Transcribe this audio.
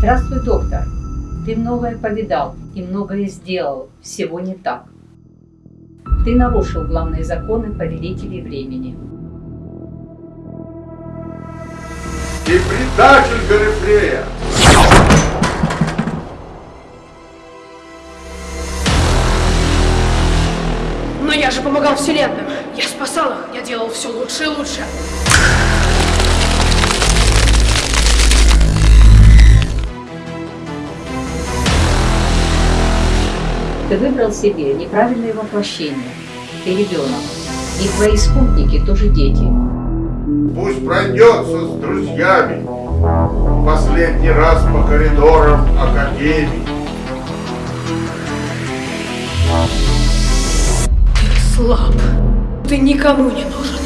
Здравствуй, доктор. Ты многое повидал и многое сделал. Всего не так. Ты нарушил главные законы повелителей времени. Ты предатель Галифрея! Но я же помогал вселенным. Я спасал их. Я делал все лучше и лучше. Ты выбрал себе неправильное воплощение. Ты ребенок. И твои спутники тоже дети. Пусть пройдется с друзьями последний раз по коридорам Академии. Ты слаб. Ты никому не нужен.